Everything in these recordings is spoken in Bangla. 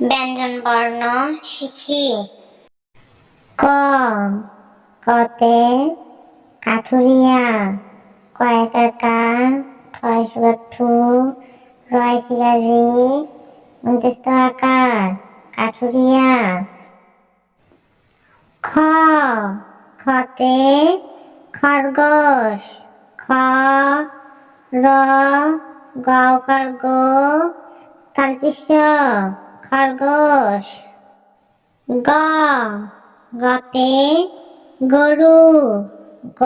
ব্যঞ্জন বর্ণ শিখি ক কতে, কাঠুরিয়া কয়েকার কা ঠয় সুগার ঠু রয় শিগার রি উনত্রিশ আকার, কাঠুরিয়া। খ, খতে, খরগোশ, খ, র গাওকার গো তালপিস খরগোশ, গ, গতে গরু, গ,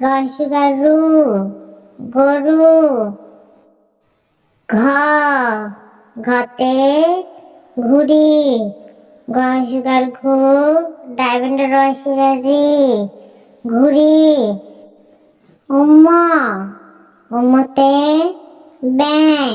রসুগার, গরু, ঘ ঘতে ঘুড়ি গসুগার ঘু ডায়মন্ড রসুগার রি ঘুড়ি, উম্ম, উম্মতে ব্যাং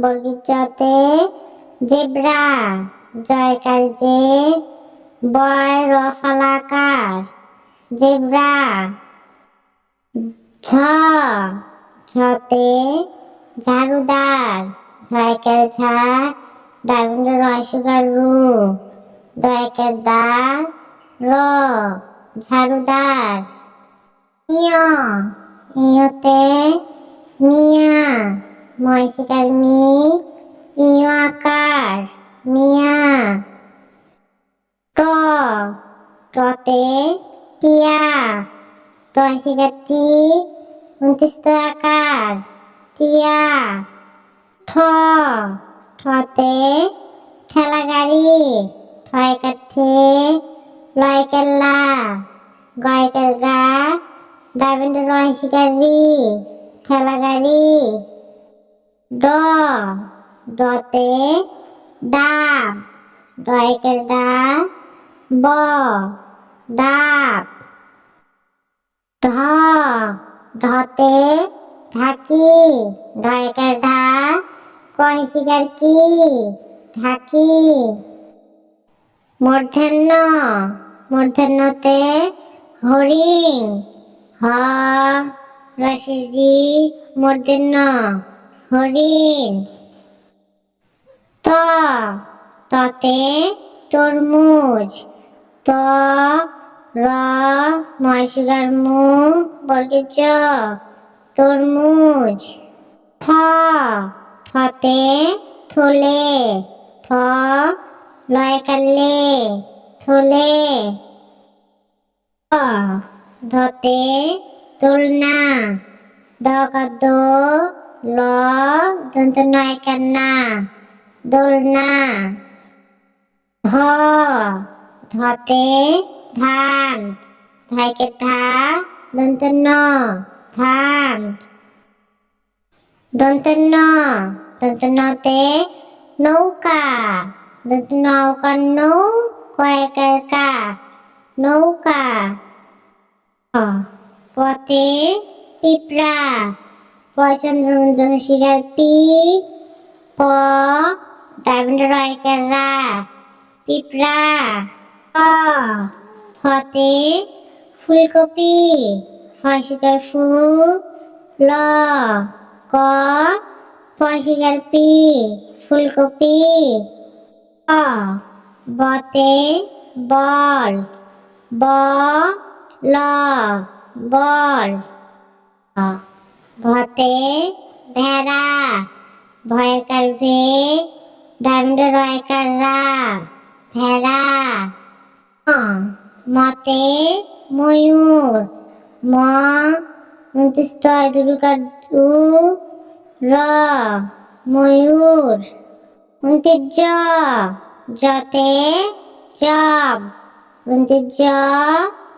বর্গের জতে জেব্রা জয়কার জে বয় রফলাকার জেব্রা, ঝ, ঝতে, ঝাড়ুদার ঝয়কার ঝা ডায়মন্ড রয় সুগার রু দয়কার দা র, ঝাড়ুদার, ইয়, ইয়তে, মিয়া। ময়সিকার মি ইয় আকার, মিয়া। ট, টতে টিয়া। টয়সিকার টি উনত্রিশ আকার, টিয়া। ঠ, ঠতে ঠেলা গাড়ি ঠয় কাঠে লয় কেল্লা গয় গা ডায়মন্ডের রয় শিকারি ঠেলা গাড়ি ড ডতে ডাব ডয়কের ডা, ব, ডাব। ঢ ঢতে ঢাকি ঢয়কের ঢা কয় শিকার কি ঢাকি। মূর্ধন্য মূর্ধন্যতে হরিণ, হ রসিজি মূর্ধন্য হরিণ। ত, ততে তরমুজ। ত, র ময়সুগার মু বর্গের তরমুজ। থ থতে থলে থ লয় কাল্লে থলে ধতে দোলনা। দ ล้อดนตนอยกันนาดุลนาทอทอเตทานไทยเกตาดนตนอทานดนตนอดนตนอเตนูกาดนตนอกันนูควายกากานูกาปอเตปิปรา পচন্দ্র শিকার পি, প, ডায়মন্ড রয়কার রা পিঁপড়া প ফতে, ফুলকপি ফসিকার ফু, ল, ক ফসিকার পি, ফুলকপি ব বতে, বল, ব, ল, বল ভতে ভেড়া ভয়কার ভে ডায়মন্ড রয়কার রা ভেড়া। মতে ময়ূর, ম র, ময়ূর। উনত্রিশ জ জতে জব। উনত্রিশ জ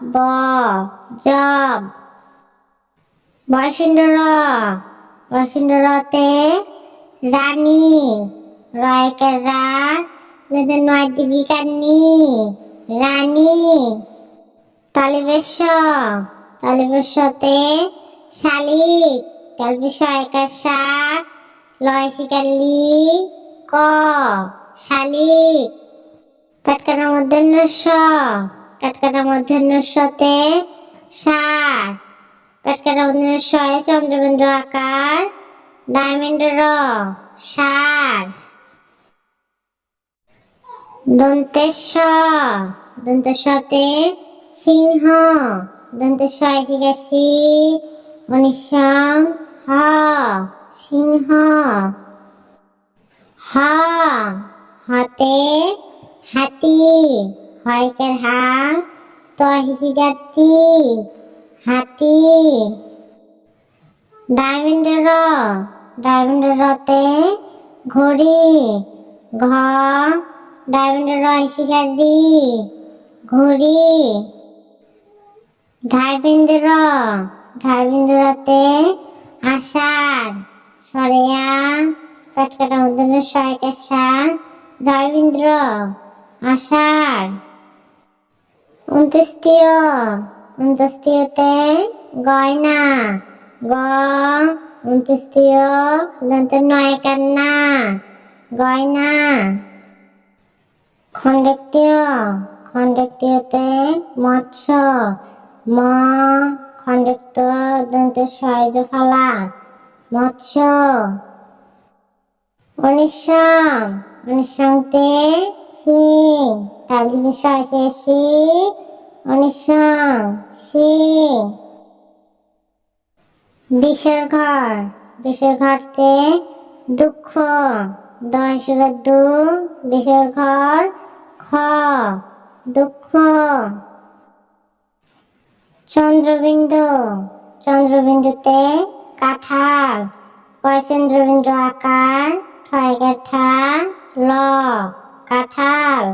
ব, জব। বয়সিন্দ্র বয়সিন্দ্রতে রানী রয়কার রা নয় দীর্ঘিকার নি রানী তালিবেশ তালিবেশতে শালিক তালিবেশ একার শাক লয় শিকার ক, শালিক। কাটকাটা মধ্যাহ্ন স কাটকাটা মধ্যাহ্ন সতে সার কাটকাটা মধ্যাহ্ন শয়ে চন্দ্রবিন্দু আকার ডায়মন্ড র সার সিংহ শিকাশি অনিশম হ সিংহ হ হাতে হাতি হয়কের হা তহিসিগাতি হাতি। ডায়মন্ডের ডায়মন্ডের রতে ঘড়ি ঘ ডায়মন্ডের রহিসিগারি ঘড়ি। ঢাইবিন্দের ঢাইবিন্দুরতে আষাঢ়। সরেয়া, কাটকাটা মধ্যে সয়কের সা ঢাইবিন্দ্র আষাঢ়। উনত্রিশতীয় উনত্রিশতীয়তে গয়না গ উনত্রিশতীয় দন্তের নয় কান্না গয়না খণ্ডক্তীয় খণ্ডক্তীয়তে মৎস্য ম খণ্ডক্ত দন্তের সয়জ ফালা মৎস্য অনিশম অনিশংতে সিং তালি বিষয় সে সি অনিশম সিং। বিষের ঘর বিষের ঘরতে দুঃখ। দয় সুরের দু বিষের ঘর খ, দুঃখ। চন্দ্রবিন্দু, চন্দ্রবিন্দুতে কাঁঠাল। কয় চন্দ্রবিন্দু আকার? ঠয় কাঠা ল। কাঁঠাল।